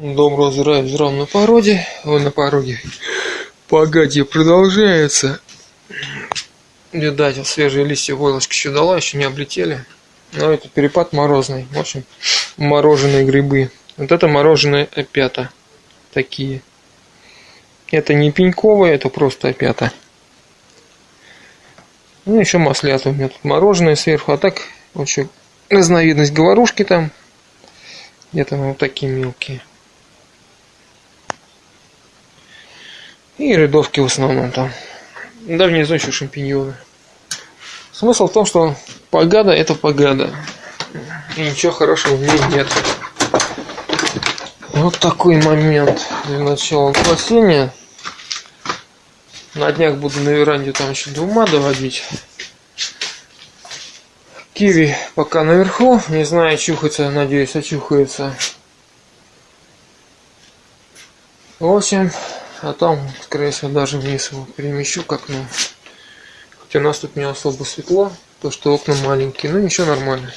Доброго здравия здравия на породе, ой, на пороге. Погоди, продолжается. Видать, свежие листья войлочка еще дала, еще не облетели. Но это перепад морозный. В общем, мороженые грибы. Вот это мороженое опята. Такие. Это не пеньковые, это просто опята. Ну, еще маслята у меня тут мороженое сверху. А так, вот разновидность говорушки там. Где-то вот такие мелкие. И рядовки в основном там. Да, внизу еще шампиньоны. Смысл в том, что погада это погада. И ничего хорошего в ней нет. Вот такой момент для начала спасения. На днях буду на веранде там еще двума доводить. Киви пока наверху. Не знаю, чухается, надеюсь, очухается. В общем, а там, скорее всего, даже вниз его перемещу к окну. Хотя у нас тут не особо светло, то что окна маленькие, но ничего нормально.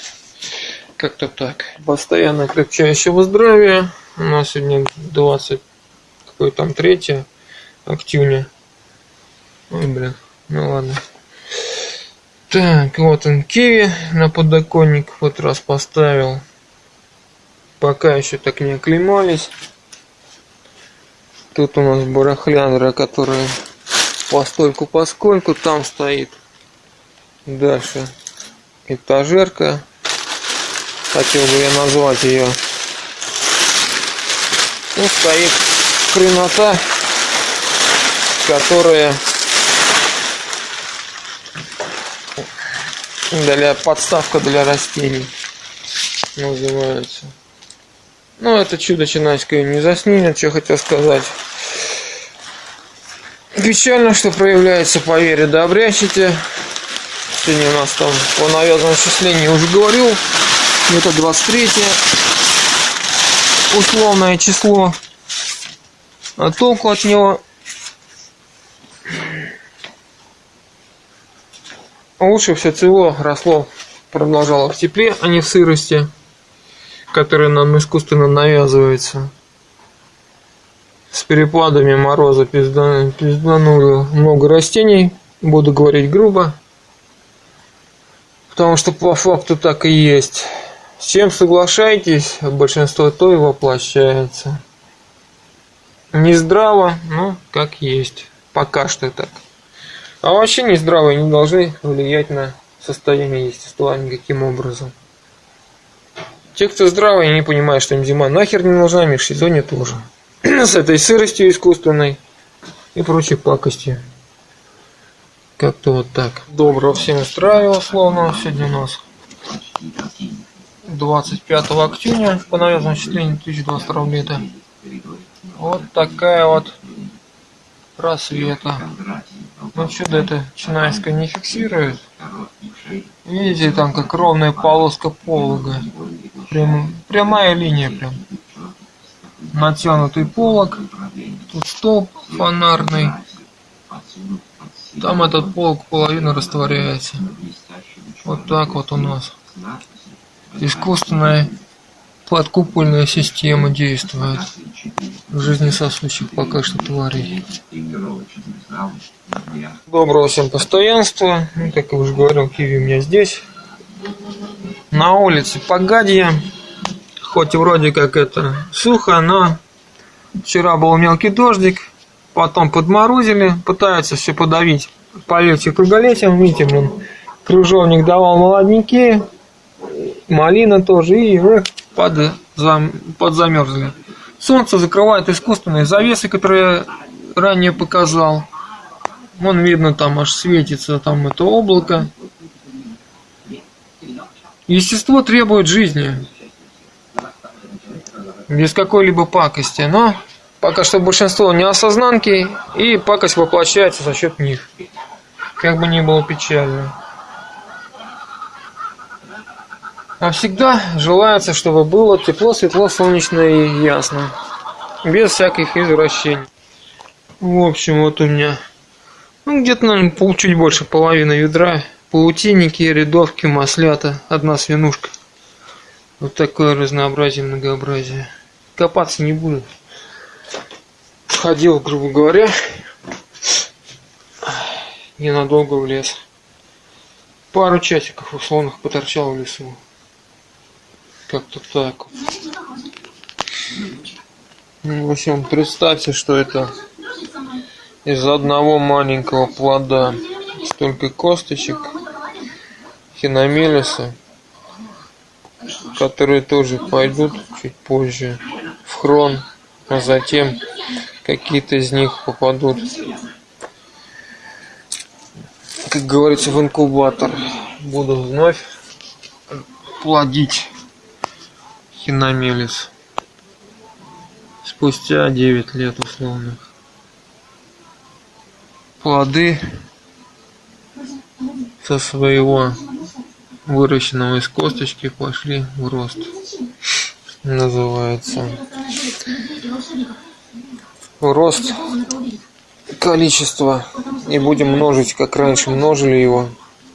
Как-то так. Постоянно крепчающего здравия. У нас сегодня 20, какой там, 3 октября. Ой, блин, ну ладно. Так, вот он киви на подоконник вот раз поставил. Пока еще так не оклемались. Тут у нас барахляндра, которая постольку поскольку там стоит. Дальше этажерка. Хотел бы я назвать ее. Ну, стоит хренота, которая для подставка для растений называется. Ну, это чудо чинайское не заснимет, что хотел сказать. Печально, что проявляется по вере да обрящите. Сегодня у нас там по навязанному числению уже говорил. Это 23 условное число. А толку от него лучше все цело росло, продолжало в тепле, а не в сырости который нам искусственно навязывается. С перепадами мороза пизда, пиздануло много растений. Буду говорить грубо. Потому что по факту так и есть. С чем соглашаетесь, большинство то и воплощается. Не здраво, но как есть. Пока что так. А вообще не здравые не должны влиять на состояние естества никаким образом. Те, кто здравый, не понимают, что им зима нахер не нужна, межсезонье тоже. С этой сыростью искусственной и прочей пакостью. Как-то вот так. Доброго всем устраивало, словно сегодня у нас 25 октября по навезному числению 2022 лета. Вот такая вот просвета. Ну чудо это Чинайская не фиксирует. Видите, там как ровная полоска полога. Прям, прямая линия прям. Натянутый полог. Тут столб фонарный. Там этот полог половина растворяется. Вот так вот у нас. Искусственная подкупольная система действует. Жизнесосущих пока что тварей. Доброго всем постоянства. Как я уже говорил, киви у меня здесь. На улице погадье. Хоть вроде как это сухо, но вчера был мелкий дождик. Потом подморозили. Пытаются все подавить полете круголетием. Видите, блин, кружовник давал молодняки. Малина тоже. И под, зам, подзамерзли. Солнце закрывает искусственные завесы, которые ранее показал. Вон видно, там аж светится там это облако. Естество требует жизни. Без какой-либо пакости. Но пока что большинство не осознанки, и пакость воплощается за счет них. Как бы ни было печально. А всегда желается, чтобы было тепло, светло, солнечно и ясно. Без всяких извращений. В общем, вот у меня ну, где-то, наверное, чуть больше половины ведра. Паутинники, рядовки, маслята, одна свинушка. Вот такое разнообразие, многообразие. Копаться не буду. Ходил, грубо говоря, ненадолго в лес. Пару часиков условных поторчал в лесу. Как-то так. Ну, в общем, представьте, что это из одного маленького плода столько косточек хиномелиса, которые тоже пойдут чуть позже в хрон, а затем какие-то из них попадут, как говорится, в инкубатор. Буду вновь плодить хиномелис спустя 9 лет условных. Плоды со своего выращенного из косточки пошли в рост. Называется. Рост количества. И будем множить, как раньше множили его.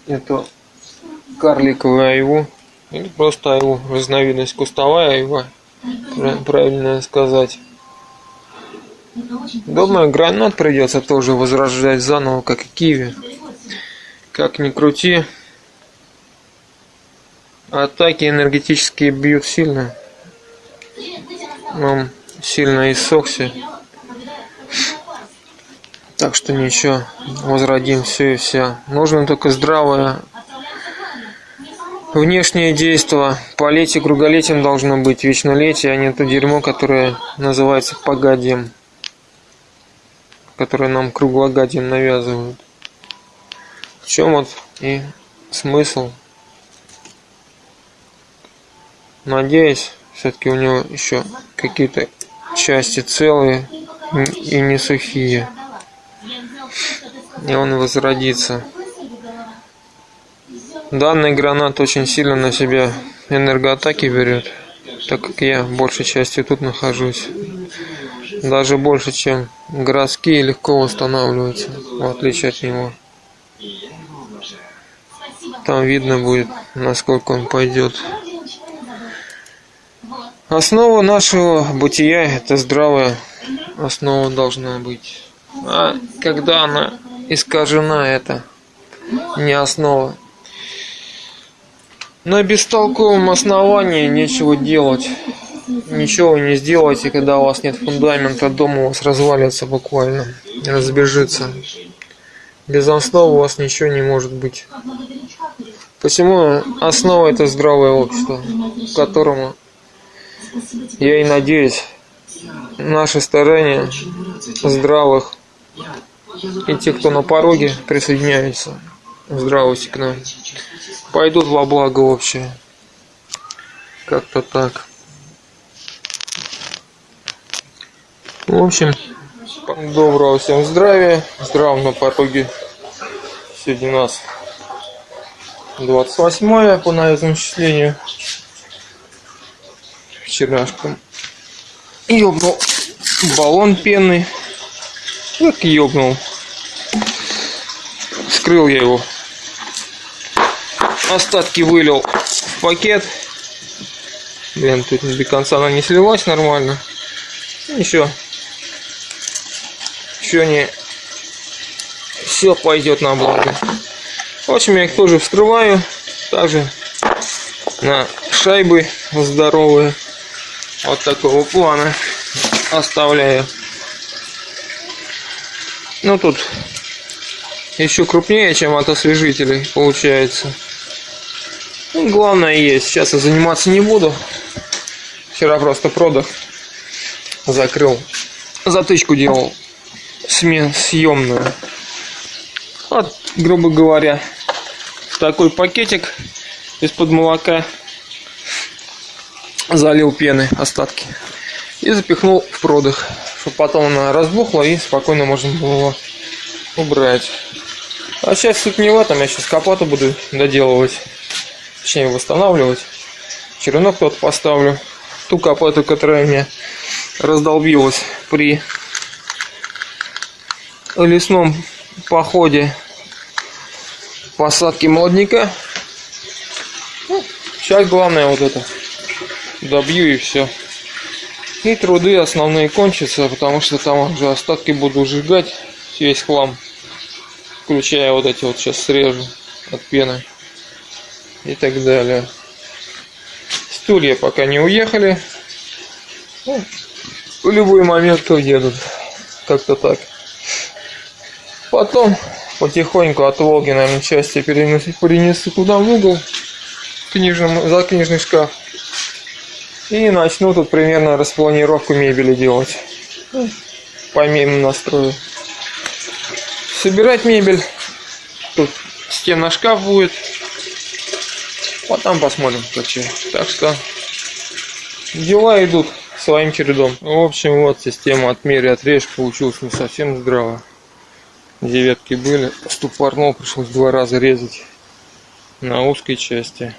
Это карликовая айву. Или просто айву. Разновидность кустовая айва. Правильно сказать. Думаю, гранат придется тоже возрождать заново, как и киви. Как ни крути, атаки энергетические бьют сильно. Он сильно иссохся. Так что ничего, возродим все и вся. Нужно только здравое внешнее действие. Полетие круголетием должно быть, вечнолетие, а не то дерьмо, которое называется погадием которые нам круглогодием навязывают. В чем вот и смысл. Надеюсь, все-таки у него еще какие-то части целые и не сухие. И он возродится. Данный гранат очень сильно на себя энергоатаки берет, так как я большей частью тут нахожусь даже больше, чем городские, легко восстанавливаются, в отличие от него. Там видно будет, насколько он пойдет. Основа нашего бытия – это здравая основа должна быть. А когда она искажена, это не основа. На бестолковом основании нечего делать ничего не сделаете, когда у вас нет фундамента, дом у вас развалится буквально, разбежится. Без основы у вас ничего не может быть. Посему основа это здравое общество, которому я и надеюсь, наши старания здравых и те, кто на пороге присоединяются, здравости к нам, пойдут во благо общее. Как-то так. В общем, доброго всем здравия, здравия на пороге. Сегодня у нас 28 по навезному числению. Вчерашка ёбнул баллон пенный. Как ёбнул. Скрыл я его. Остатки вылил в пакет. Блин, тут до конца она не слилась нормально. Еще еще не все пойдет на благо. В общем, я их тоже вскрываю. Также на шайбы здоровые. Вот такого плана оставляю. Ну тут еще крупнее, чем от освежителей получается. Ну, главное есть. Сейчас я заниматься не буду. Вчера просто продах закрыл. Затычку делал съемную. Вот, грубо говоря, такой пакетик из-под молока залил пены остатки и запихнул в продых, чтобы потом она разбухла и спокойно можно было убрать. А сейчас суть не в этом, я сейчас капоту буду доделывать, точнее восстанавливать. Черенок тот поставлю, ту капоту, которая мне раздолбилась при лесном походе посадки молодняка. Ну, сейчас главное вот это добью и все. И труды основные кончатся, потому что там уже остатки буду сжигать, весь хлам. Включая вот эти вот сейчас срежу от пены и так далее. Стулья пока не уехали. Ну, в любой момент уедут. Как-то так. Потом потихоньку от Волги, наверное, части перенесу, перенесу куда в угол, книжным, за книжный шкаф. И начну тут примерно распланировку мебели делать. По мимо настрою. Собирать мебель. Тут стена шкаф будет. Потом посмотрим, как Так что дела идут своим чередом. В общем, вот система отмери отрежь получилась не совсем здраво. Девятки были, ступорнул, пришлось два раза резать на узкой части.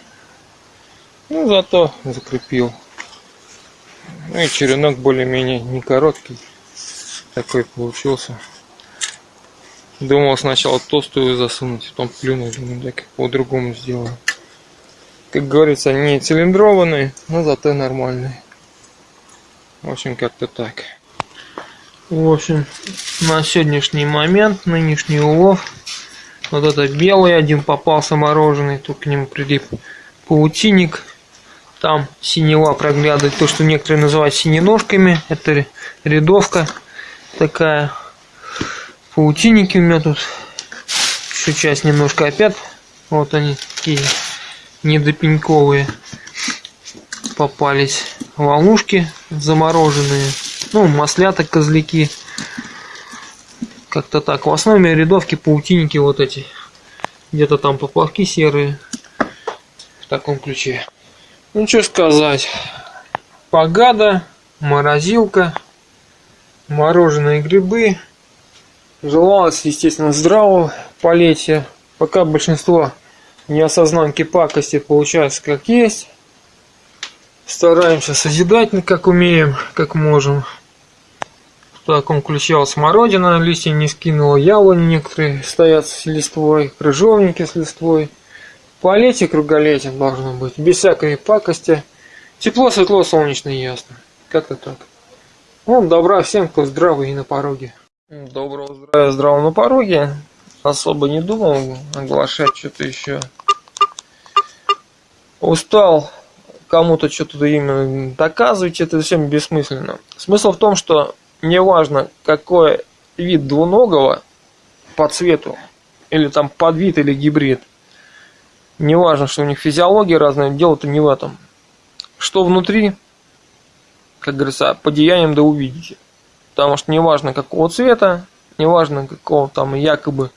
Ну, зато закрепил. Ну и черенок более-менее не короткий. Такой получился. Думал сначала толстую засунуть, потом плюнул, думаю, так по-другому сделаю. Как говорится, не цилиндрованный, но зато нормальный. В общем, как-то так. В общем, на сегодняшний момент, нынешний улов, вот это белый один попался мороженый, тут к нему прилип паутинник. Там синева проглядывает, то, что некоторые называют синеножками. Это рядовка такая. Паутинники у меня тут. Еще часть немножко опять. Вот они такие недопеньковые попались. Волнушки замороженные. Ну, маслята, козляки. Как-то так. В основе рядовки паутинники вот эти. Где-то там поплавки серые. В таком ключе. Ну, что сказать. Погада, морозилка, мороженые грибы. Желалось, естественно, здравого полетия. Пока большинство неосознанки пакости получается как есть. Стараемся созидать, как умеем, как можем. В таком ключе смородина, листья не скинула, яблони некоторые стоят с листвой, крыжовники с листвой. Полетие круголетие должно быть, без всякой пакости. Тепло, светло, солнечно и ясно. Как-то так. Ну, добра всем, кто здравый и на пороге. Доброго здравия, здравого на пороге. Особо не думал оглашать что-то еще. Устал кому-то что-то именно доказывать, это всем бессмысленно. Смысл в том, что неважно, какой вид двуногого по цвету, или там подвид или гибрид, не важно, что у них физиология разная, дело-то не в этом. Что внутри, как говорится, по деяниям да увидите. Потому что не важно какого цвета, не важно какого там якобы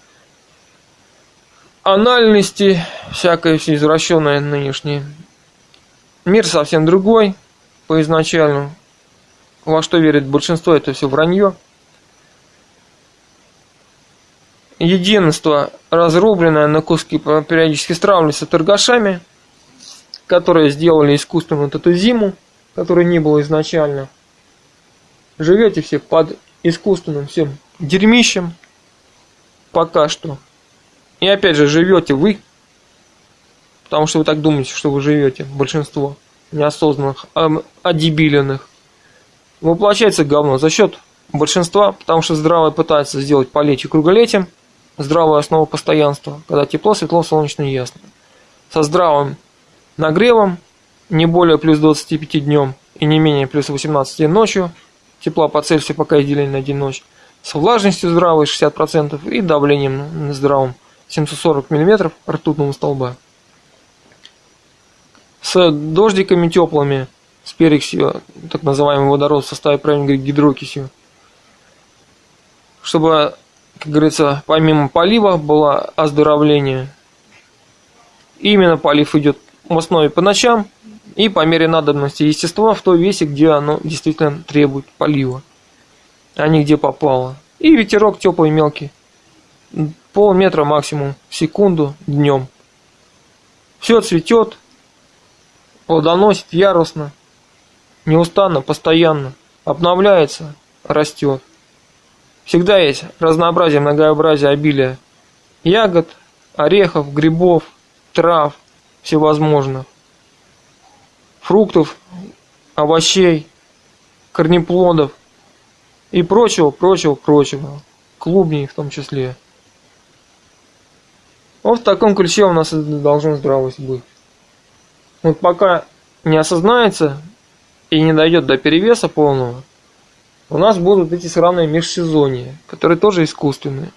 анальности, всякое все извращенное нынешнее. Мир совсем другой по изначальному. Во что верит большинство, это все вранье. Единство, разрубленное на куски, периодически стравливается торгашами, которые сделали искусственно вот эту зиму, которой не было изначально. Живете все под искусственным всем дерьмищем пока что. И опять же, живете вы, потому что вы так думаете, что вы живете, большинство неосознанных, одебиленных. Воплощается говно за счет большинства, потому что здравое пытается сделать полетие круголетием – здравая основа постоянства, когда тепло, светло, солнечно и ясно. Со здравым нагревом, не более плюс 25 днем и не менее плюс 18 ночью, тепла по Цельсию пока деление на день ночь, с влажностью здравой 60% и давлением здравым 740 мм ртутного столба. С дождиками теплыми, с перексью, так называемый водород в составе правильно гидрокисью, чтобы как говорится, помимо полива было оздоровление. именно полив идет в основе по ночам и по мере надобности естества в той весе, где оно действительно требует полива, а не где попало. И ветерок теплый мелкий, полметра максимум в секунду днем. Все цветет, плодоносит яростно, неустанно, постоянно, обновляется, растет. Всегда есть разнообразие, многообразие, обилие ягод, орехов, грибов, трав всевозможных, фруктов, овощей. корнеплодов и прочего, прочего, прочего. Клубней в том числе. Вот в таком ключе у нас должна здравость быть. Вот пока не осознается и не дойдет до перевеса полного, у нас будут эти сраные межсезонья, которые тоже искусственные.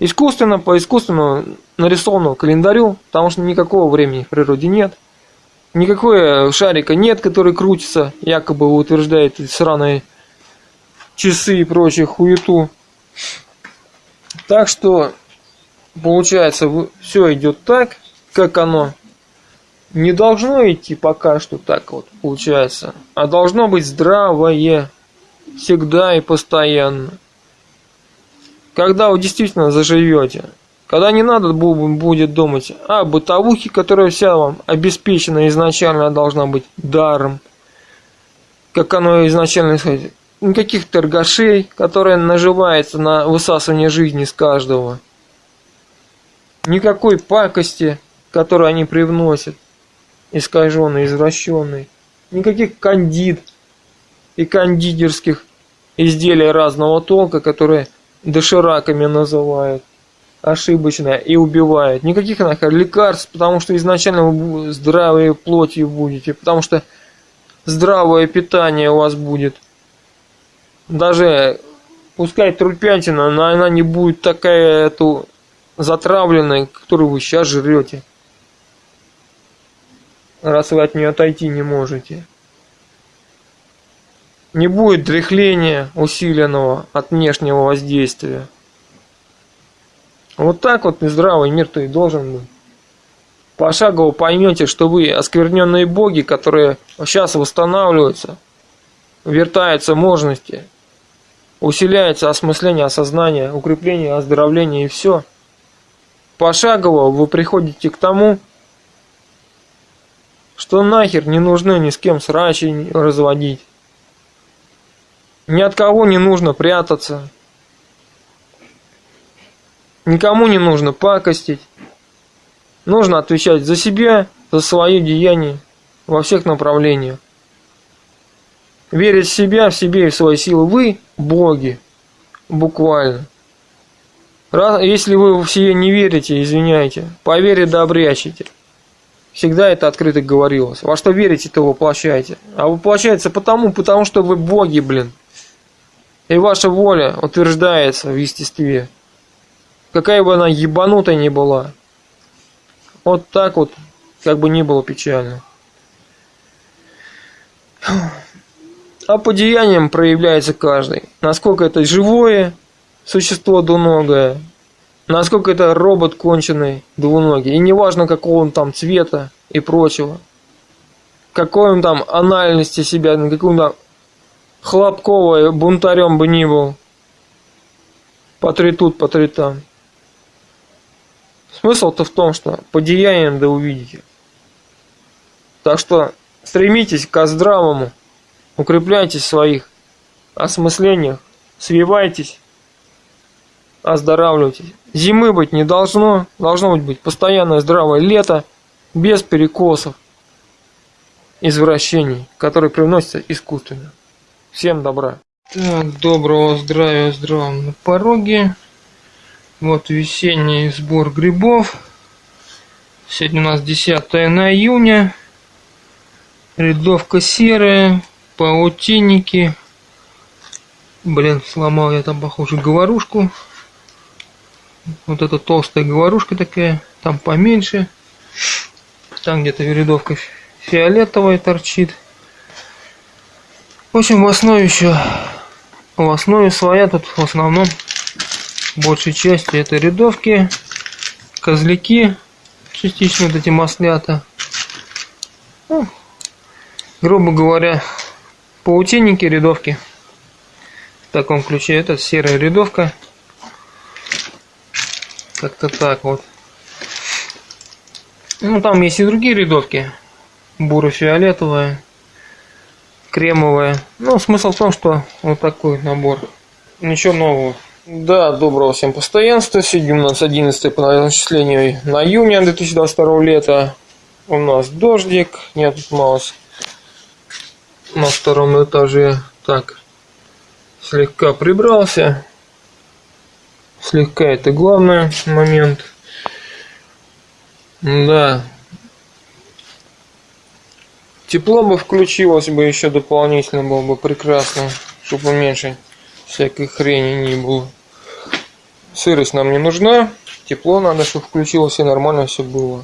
Искусственно, по искусственному нарисованному календарю, потому что никакого времени в природе нет. Никакого шарика нет, который крутится, якобы утверждает эти сраные часы и прочие хуету. Так что, получается, все идет так, как оно не должно идти пока что так вот, получается, а должно быть здравое всегда и постоянно. Когда вы действительно заживете, когда не надо будет думать о бытовухе, которая вся вам обеспечена изначально должна быть даром, как оно изначально исходит. Никаких торгашей, которые наживаются на высасывание жизни с каждого. Никакой пакости, которую они привносят, искаженной, извращенной. Никаких кандид и кондитерских изделий разного толка, которые дошираками называют ошибочно и убивают. Никаких нахер лекарств, потому что изначально вы здравой плотью будете, потому что здравое питание у вас будет. Даже пускай трупятина, но она не будет такая эту затравленная, которую вы сейчас жрете. Раз вы от нее отойти не можете. Не будет дряхления усиленного от внешнего воздействия. Вот так вот здравый мир-то и должен быть. Пошагово поймете, что вы оскверненные боги, которые сейчас восстанавливаются, вертаются мощности, усиляется осмысление, осознание, укрепление, оздоровление и все. Пошагово вы приходите к тому, что нахер не нужны ни с кем срачи разводить. Ни от кого не нужно прятаться. Никому не нужно пакостить. Нужно отвечать за себя, за свои деяния во всех направлениях. Верить в себя, в себе и в свои силы. Вы – боги. Буквально. Раз, если вы в себе не верите, извиняйте, по вере да обрящите. Всегда это открыто говорилось. Во что верите, то воплощаете. А воплощается потому, потому что вы боги, блин. И ваша воля утверждается в естестве. Какая бы она ебанутая ни была. Вот так вот, как бы ни было печально. А по деяниям проявляется каждый. Насколько это живое существо двуногое, насколько это робот конченый двуногий. И неважно, какого он там цвета и прочего. Какой он там анальности себя, какой он там хлопковый бунтарем бы ни был. По три тут, по там. Смысл-то в том, что по деяниям да увидите. Так что стремитесь к здравому, укрепляйтесь в своих осмыслениях, свивайтесь, оздоравливайтесь. Зимы быть не должно, должно быть постоянное здравое лето, без перекосов, извращений, которые привносятся искусственно. Всем добра. Так, доброго здравия, здравом на пороге. Вот весенний сбор грибов. Сегодня у нас 10 на июня. Рядовка серая, паутинники. Блин, сломал я там, похоже, говорушку. Вот эта толстая говорушка такая, там поменьше. Там где-то рядовка фиолетовая торчит. В общем, в основе еще, в основе своя тут в основном большей части это рядовки, козляки, частично вот эти маслята. Ну, грубо говоря, паутинники, рядовки. В таком ключе это серая рядовка. Как-то так вот. Ну, там есть и другие рядовки. Буро-фиолетовая кремовая. Ну, смысл в том, что вот такой набор. Ничего нового. Да, доброго всем постоянства. Сегодня у нас 11 по начислению на июня 2022 лета. У нас дождик. Нет, тут малость на втором этаже. так слегка прибрался. Слегка это главный момент. Да. Тепло бы включилось бы еще дополнительно было бы прекрасно, чтобы меньше всякой хрени не было. Сырость нам не нужна. Тепло надо, чтобы включилось и нормально все было.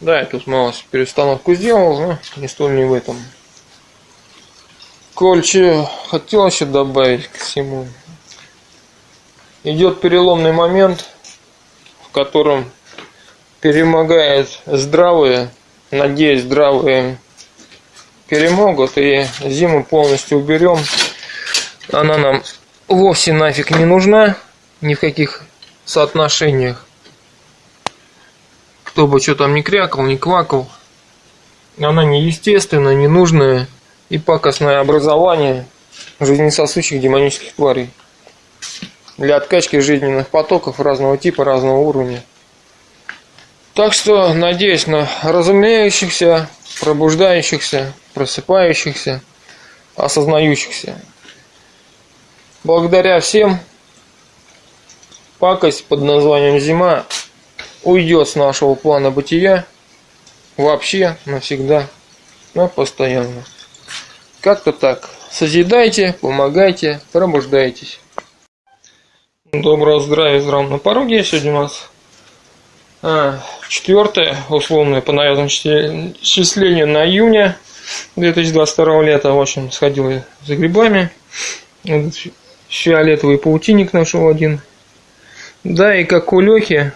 Да, я тут мало перестановку сделал, но не столь не в этом. Кольче хотел еще добавить к всему. Идет переломный момент, в котором перемогает здравые, надеюсь, здравые перемогут и зиму полностью уберем. Она нам вовсе нафиг не нужна ни в каких соотношениях. Кто бы что там ни крякал, ни квакал. Она неестественная, ненужная и пакостное образование жизнесосущих демонических тварей для откачки жизненных потоков разного типа, разного уровня. Так что надеюсь на разумеющихся, пробуждающихся, просыпающихся, осознающихся. Благодаря всем пакость под названием «Зима» уйдет с нашего плана бытия вообще навсегда, но постоянно. Как-то так. Созидайте, помогайте, пробуждайтесь. Доброго здравия, здравия на пороге. Сегодня у нас четвертое, условное по навязанному числению на июня 2022 лета. В общем, сходил я за грибами. Фиолетовый паутинник нашел один. Да, и как у Лехи,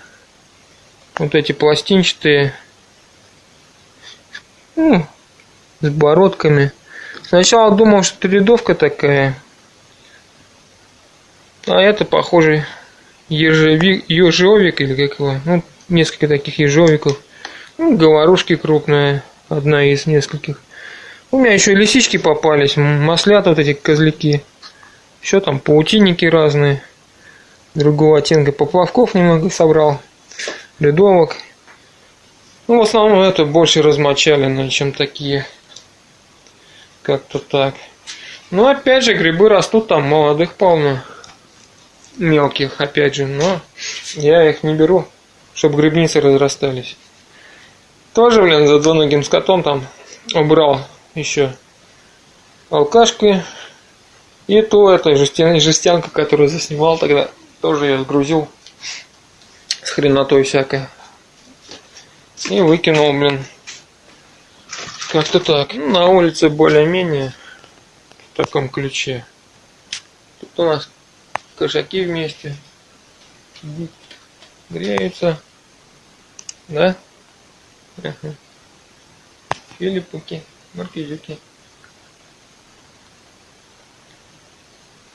вот эти пластинчатые, ну, с бородками – Сначала думал, что рядовка такая. А это, похоже, ежевик, ежовик или как его. Ну, несколько таких ежовиков. Ну, говорушки крупная, одна из нескольких. У меня еще лисички попались, маслята вот эти козляки. Еще там паутинники разные. Другого оттенка поплавков немного собрал. Рядовок. Ну, в основном это больше размочаленные, чем такие. Как-то так. Ну, опять же, грибы растут там молодых полно. Мелких, опять же, но я их не беру, чтобы грибницы разрастались. Тоже, блин, за двуногим скотом там убрал еще алкашки. И то эта жестян, жестянка, которую заснимал тогда, тоже я сгрузил с хренотой всякой. И выкинул, блин, как-то так. Ну, на улице более-менее в таком ключе. Тут у нас кошаки вместе греются. Да? Ага. Филиппуки, маркизюки.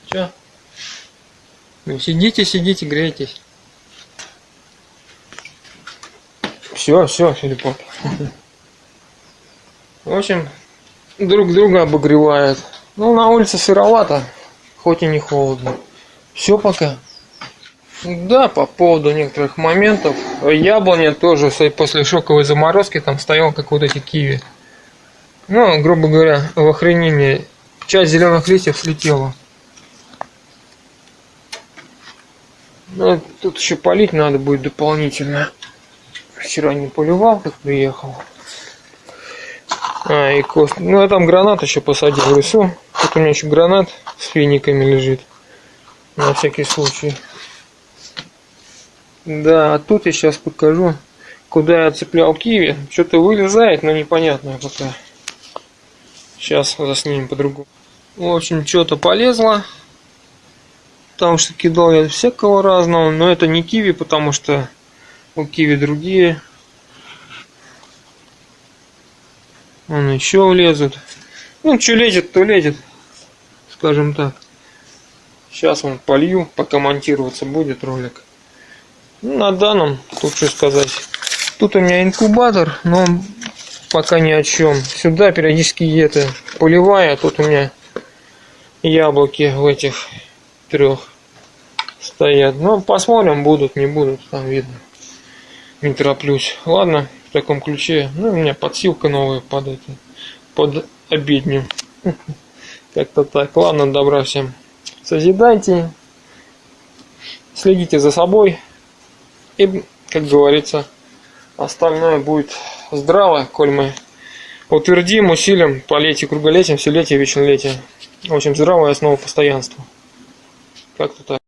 Чё? Ну, сидите, сидите, грейтесь. Все, все, Филиппок. В общем, друг друга обогревают. Ну, на улице сыровато, хоть и не холодно. Все пока. Да, по поводу некоторых моментов. Яблоня тоже после шоковой заморозки там стоял, как вот эти киви. Ну, грубо говоря, в охренении. Часть зеленых листьев слетела. Ну, тут еще полить надо будет дополнительно. Вчера не поливал, как приехал. А, и кост. Ну, я там гранат еще посадил в лесу. Тут у меня еще гранат с финиками лежит. На всякий случай. Да, а тут я сейчас покажу, куда я цеплял киви. Что-то вылезает, но непонятно пока. Сейчас заснимем по-другому. В общем, что-то полезло. Потому что кидал я всякого разного. Но это не киви, потому что у киви другие Он еще влезет. Ну, что лезет, то лезет. Скажем так. Сейчас он полью, пока монтироваться будет ролик. Ну, на данном, что сказать. Тут у меня инкубатор, но пока ни о чем. Сюда периодически это поливая, а тут у меня яблоки в этих трех стоят. Ну, посмотрим, будут, не будут, там видно. Не тороплюсь. Ладно, таком ключе. Ну, у меня подсилка новая под это, под обедню. Как-то так. Ладно, добра всем. Созидайте, следите за собой. И, как говорится, остальное будет здраво, коль мы утвердим, усилим полетие круголетием, вселетие, вечнолетие. В общем, здравая основа постоянства. Как-то так.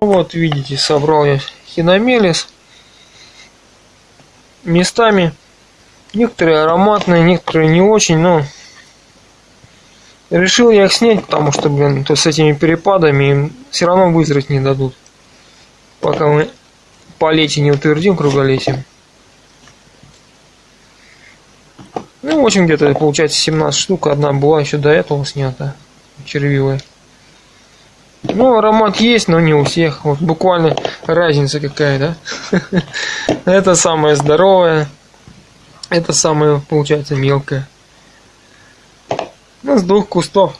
Ну вот, видите, собрал я хиномелис. Местами некоторые ароматные, некоторые не очень, но решил я их снять, потому что, блин, то с этими перепадами им все равно вызреть не дадут. Пока мы полетие не утвердим круголетием. Ну, в общем, где-то получается 17 штук. Одна была еще до этого снята. Червивая. Ну, аромат есть, но не у всех. Вот буквально разница какая, да? Это самое здоровое. Это самое, получается, мелкое. Ну, с двух кустов.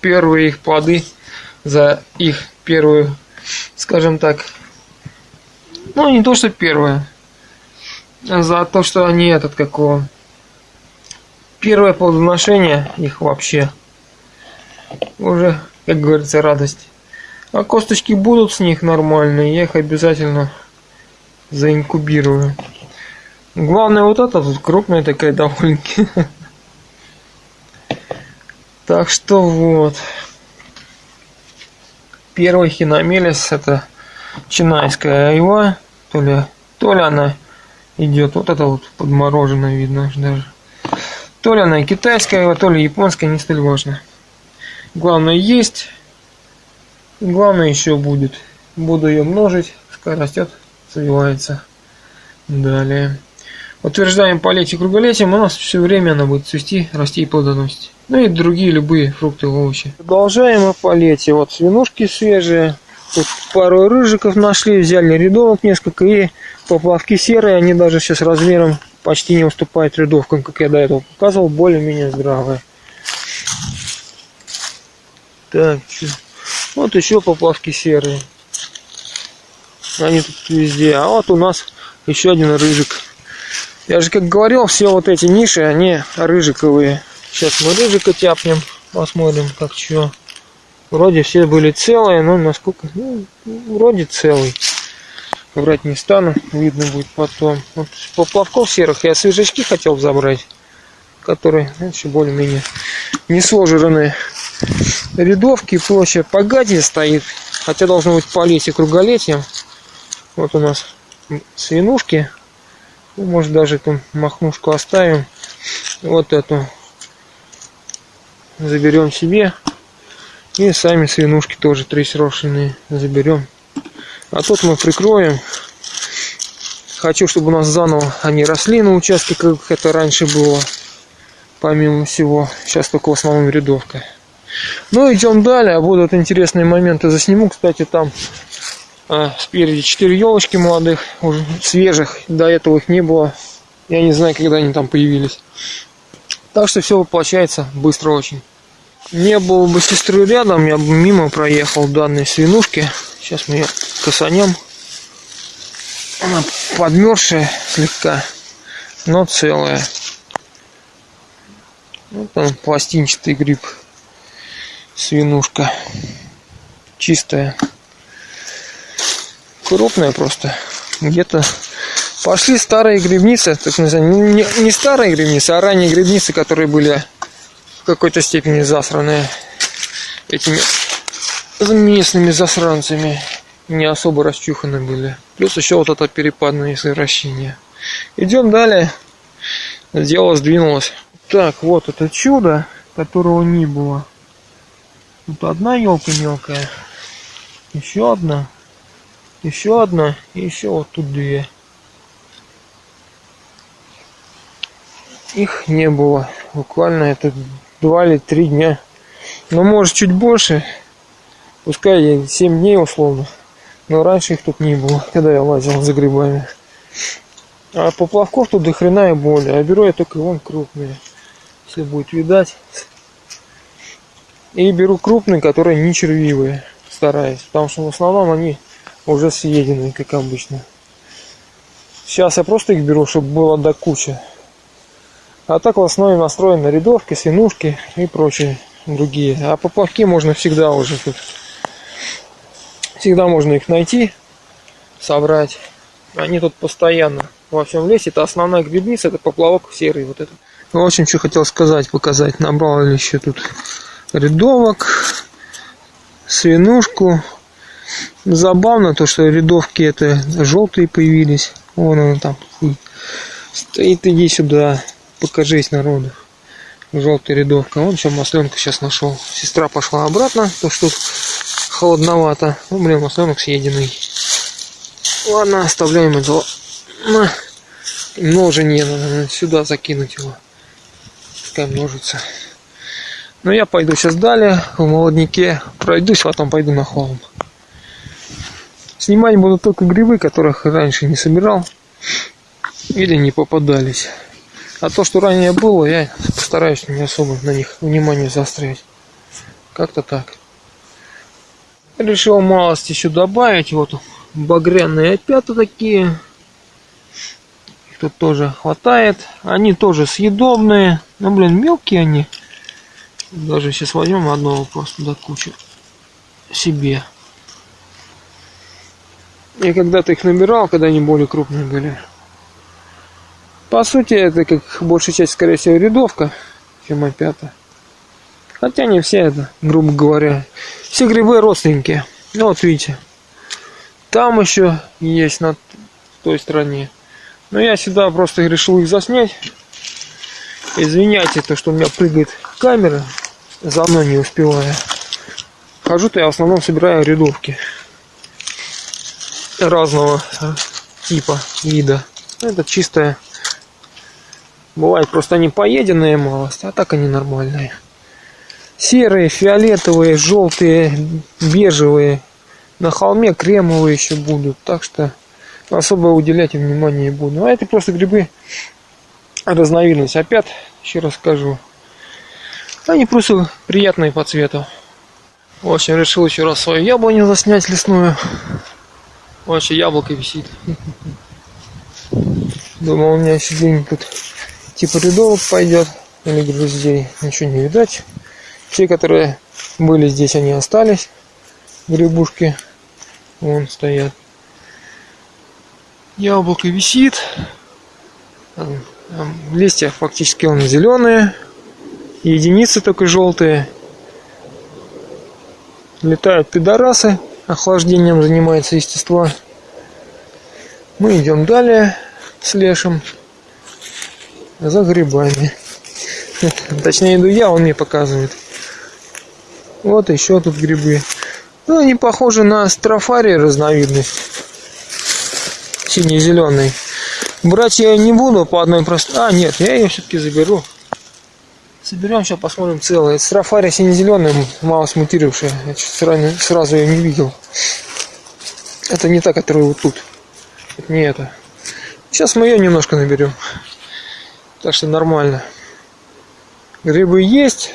Первые их плоды за их первую, скажем так, ну, не то, что первое, за то, что они этот, какого, первое плодоношение их вообще уже как говорится, радость. А косточки будут с них нормальные, я их обязательно заинкубирую. Главное вот эта тут крупная такая довольно-таки. Так что вот. Первый хиномелис это чинайская айва. То ли, то ли она идет, вот это вот подмороженное видно даже. То ли она китайская айва, то ли японская, не столь важно. Главное есть. Главное еще будет. Буду ее множить. Пускай растет, развивается. Далее. Утверждаем полетие круголетием, у нас все время она будет цвести, расти и плодоносить. Ну и другие любые фрукты и овощи. Продолжаем полетие. Вот свинушки свежие. Тут пару рыжиков нашли, взяли рядовок несколько и поплавки серые, они даже сейчас размером почти не уступают рядовкам, как я до этого показывал, более-менее здравые. Так? Вот еще поплавки серые. Они тут везде. А вот у нас еще один рыжик. Я же как говорил, все вот эти ниши, они рыжиковые. Сейчас мы рыжика тяпнем, посмотрим, как что. Вроде все были целые, но насколько... Ну, вроде целый. Врать не стану, видно будет потом. Вот поплавков серых я свежачки хотел забрать, которые ну, еще более-менее не сложенные рядовки площадь погадье стоит. Хотя должно быть полетие круголетием. Вот у нас свинушки. Ну, может даже эту махнушку оставим. Вот эту заберем себе. И сами свинушки тоже три срошенные заберем. А тут мы прикроем. Хочу, чтобы у нас заново они росли на участке, как это раньше было. Помимо всего. Сейчас только в основном рядовка. Ну, идем далее. Будут интересные моменты засниму. Кстати, там а, спереди четыре елочки молодых, уже свежих. До этого их не было. Я не знаю, когда они там появились. Так что все воплощается быстро очень. Не было бы сестры рядом, я бы мимо проехал данной свинушки. Сейчас мы ее косанем. Она подмерзшая слегка, но целая. Вот он, пластинчатый гриб свинушка. Чистая. Крупная просто. Где-то пошли старые грибницы, так называемые, не, не старые грибницы, а ранние грибницы, которые были в какой-то степени засранные этими местными засранцами. Не особо расчуханы были. Плюс еще вот это перепадное совращение. Идем далее. Дело сдвинулось. Так, вот это чудо, которого не было. Тут одна елка мелкая, еще одна, еще одна и еще вот тут две. Их не было. Буквально это два или три дня. Но может чуть больше. Пускай 7 дней условно. Но раньше их тут не было, когда я лазил за грибами. А поплавков тут до хрена и более. А беру я только вон крупные. Если будет видать. И беру крупные, которые не червивые, стараюсь, потому что в основном они уже съедены, как обычно. Сейчас я просто их беру, чтобы было до кучи. А так в основном настроен на рядовки, свинушки и прочие другие. А поплавки можно всегда уже тут. Всегда можно их найти, собрать. Они тут постоянно во всем лесе. Это основная грибница, это поплавок серый вот этот. В общем, что хотел сказать, показать. Набрал еще тут рядовок, свинушку. Забавно то, что рядовки это желтые появились. Вон он там стоит, иди сюда, покажись народу. Желтая рядовка. Вон еще масленка сейчас нашел. Сестра пошла обратно, то что тут холодновато. Ну, блин, масленок съеденный. Ладно, оставляем. На. Множение надо сюда закинуть его. Пускай множится. Но я пойду сейчас далее, в молоднике. Пройдусь, потом пойду на холм. Снимать буду только грибы, которых раньше не собирал. Или не попадались. А то, что ранее было, я постараюсь не особо на них внимание заострять. Как-то так. Решил малость еще добавить. Вот багряные опята такие. Их тут тоже хватает. Они тоже съедобные. Ну, блин, мелкие они. Даже сейчас возьмем одного просто до кучи себе. Я когда-то их набирал, когда они более крупные были. По сути, это как большая часть, скорее всего, рядовка, чем опята. Хотя не все это, грубо говоря. Все грибы родственники. Ну вот видите. Там еще есть на той стороне. Но я сюда просто решил их заснять. Извиняйте, то, что у меня прыгает камера. За мной не успеваю. Хожу-то я в основном собираю рядовки. Разного типа, вида. Это чистая Бывает просто они поеденные малость, а так они нормальные. Серые, фиолетовые, желтые, бежевые. На холме кремовые еще будут. Так что особо уделять им внимание не буду. А это просто грибы разновидность. Опять, еще раз скажу. Они просто приятные по цвету. В общем, решил еще раз свою яблоню заснять лесную. Вообще яблоко висит. Думал, у меня день тут типа рядовок пойдет или груздей. Ничего не видать. Те, которые были здесь, они остались. Грибушки. Вон стоят. Яблоко висит. Листья фактически он зеленые. Единицы только желтые. Летают пидорасы. Охлаждением занимается естество. Мы идем далее с лешим за грибами. Точнее, иду я, он мне показывает. Вот еще тут грибы. Ну, они похожи на строфарий разновидность. Синий-зеленый. Брать я не буду по одной простой... А, нет, я ее все-таки заберу. Соберем, сейчас посмотрим целое. Это строфария сине-зеленая, мало смутировавшая. Я сразу, сразу ее не видел. Это не та, которая вот тут. Это не это. Сейчас мы ее немножко наберем. Так что нормально. Грибы есть.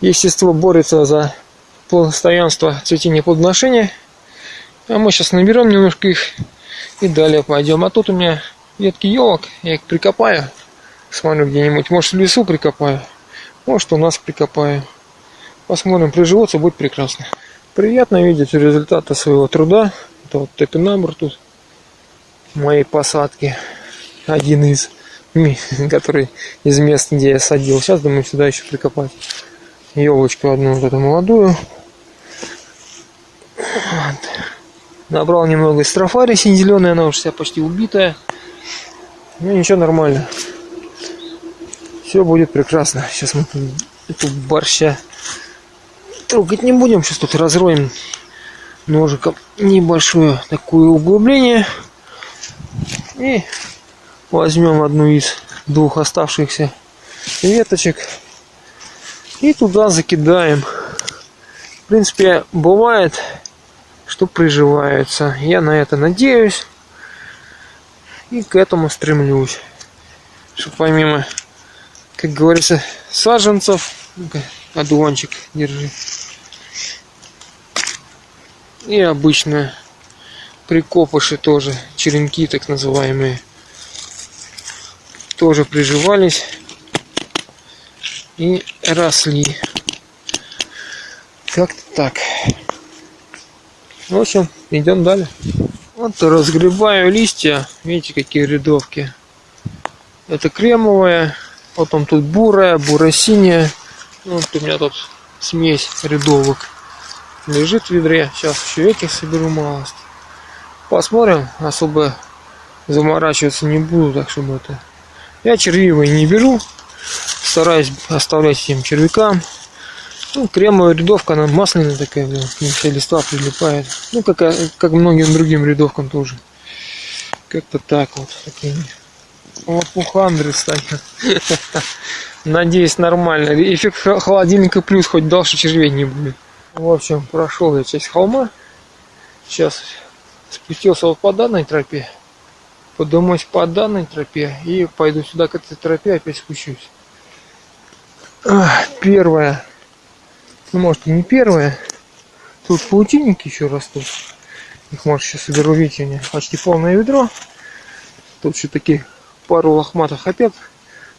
Естество борется за постоянство цветения плодоношения. А мы сейчас наберем немножко их и далее пойдем. А тут у меня ветки елок, я их прикопаю. Смотрю где-нибудь. Может в лесу прикопаю. Может у нас прикопаю. Посмотрим, приживутся, будет прекрасно. Приятно видеть результаты своего труда. Это вот топинамбур тут моей посадки. Один из который из мест, где я садил. Сейчас думаю сюда еще прикопать елочку одну, вот эту молодую. Вот. Набрал немного из трофари сине-зеленая, она уже вся почти убитая. Ну ничего, нормально. Все будет прекрасно. Сейчас мы эту борща трогать не будем. Сейчас тут разроем ножиком небольшое такое углубление. И возьмем одну из двух оставшихся веточек и туда закидаем. В принципе, бывает, что приживаются. Я на это надеюсь и к этому стремлюсь. Чтобы помимо, как говорится, саженцев, одуванчик держи. И обычно прикопыши тоже, черенки так называемые тоже приживались и росли. Как-то так. В общем, идем далее. Вот разгребаю листья. Видите, какие рядовки. Это кремовая. Потом тут бурая, буро-синяя. Вот у меня тут смесь рядовок лежит в ведре. Сейчас еще этих соберу малость. Посмотрим. Особо заморачиваться не буду, так чтобы это... Я червивые не беру. Стараюсь оставлять этим червякам. Ну, кремовая рядовка, она масляная такая, блин, вся листва прилипает. Ну, как, как многим другим рядовкам тоже. Как-то так вот. Такие лопухандры стоят. Надеюсь, нормально. Эффект холодильника плюс, хоть дальше червей не будет. В общем, прошел я часть холма. Сейчас спустился вот по данной тропе. Подумаюсь по данной тропе и пойду сюда к этой тропе опять спущусь. Первое ну, может, и не первая. Тут паутинники еще растут. Их, может, сейчас соберу, видите, у меня почти полное ведро. Тут еще такие пару лохматых опять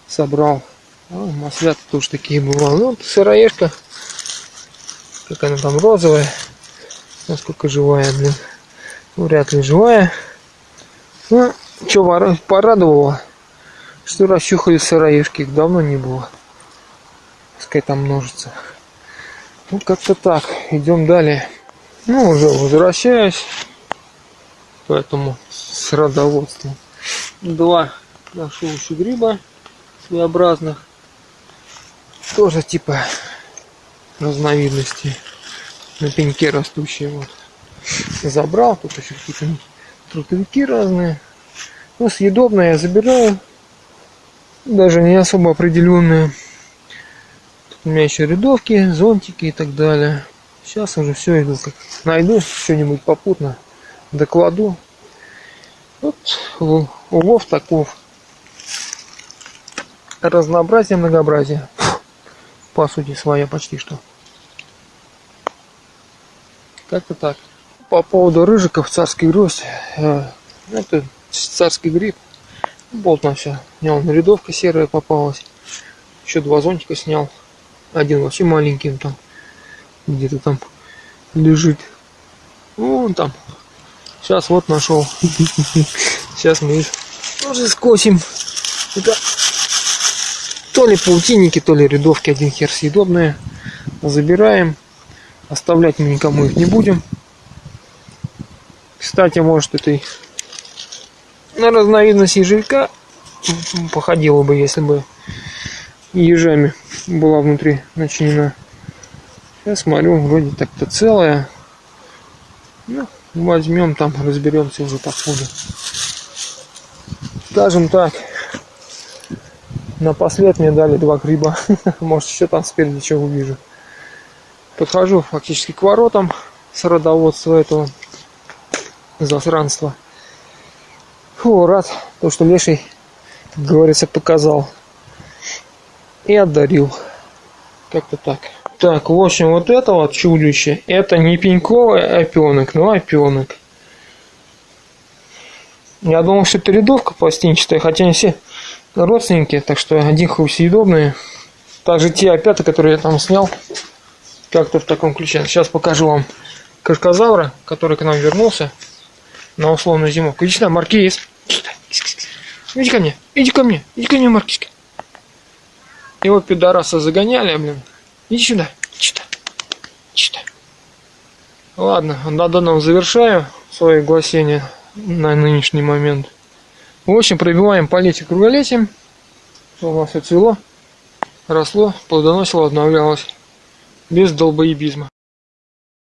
собрал. А, маслята тоже такие бывают. Ну, сыроежка. Как она там розовая. Насколько живая, блин. Ну, вряд ли живая. Ну, что порадовало, что расчухали сыроежки. Их давно не было. Пускай там множится. Ну, как-то так. Идем далее. Ну, уже возвращаюсь. Поэтому с родоводством. Два нашел еще гриба своеобразных. Тоже типа разновидности. На пеньке растущие. Вот. Забрал. Тут еще какие-то трутовики разные. Ну, съедобное я забираю. Даже не особо определенные. У меня еще рядовки, зонтики и так далее. Сейчас уже все иду. Как найду что-нибудь попутно, докладу. Вот улов таков. Разнообразие, многообразие. По сути своя почти что. Как-то так. По поводу рыжиков, царский гроздь. Э, это царский гриб. Болтно все. У него рядовка серая попалась. Еще два зонтика снял. Один вообще маленький он там. Где-то там лежит. Вон там. Сейчас вот нашел. Сейчас мы их тоже скосим. Это то ли паутинники, то ли рядовки, один хер съедобные. Забираем. Оставлять мы никому их не будем. Кстати, может это на разновидность ежелька походило бы, если бы ежами была внутри начинена. Я смотрю, вроде так-то целая. Ну, возьмем там, разберемся уже по ходу. Скажем так, напослед мне дали два гриба. Может, еще там спереди что увижу. Подхожу фактически к воротам с родоводства этого засранства. Фу, рад, то, что леший, как говорится, показал и отдарил. Как-то так. Так, в общем, вот это вот чудище, это не пеньковый опенок, но опенок. Я думал, что это рядовка пластинчатая, хотя они все родственники, так что один хуй съедобные. Также те опята, которые я там снял, как-то в таком ключе. Сейчас покажу вам крокозавра, который к нам вернулся на условную зимовку. Иди сюда, Маркиз. Иди ко мне, иди ко мне, иди ко мне, Маркизка. Его пидораса загоняли, блин. Иди сюда. Сюда. Сюда. Ладно, на данном завершаю свое гласение на нынешний момент. В общем, пробиваем полетик круголетием. У нас все цвело, росло, плодоносило, обновлялось. Без долбоебизма.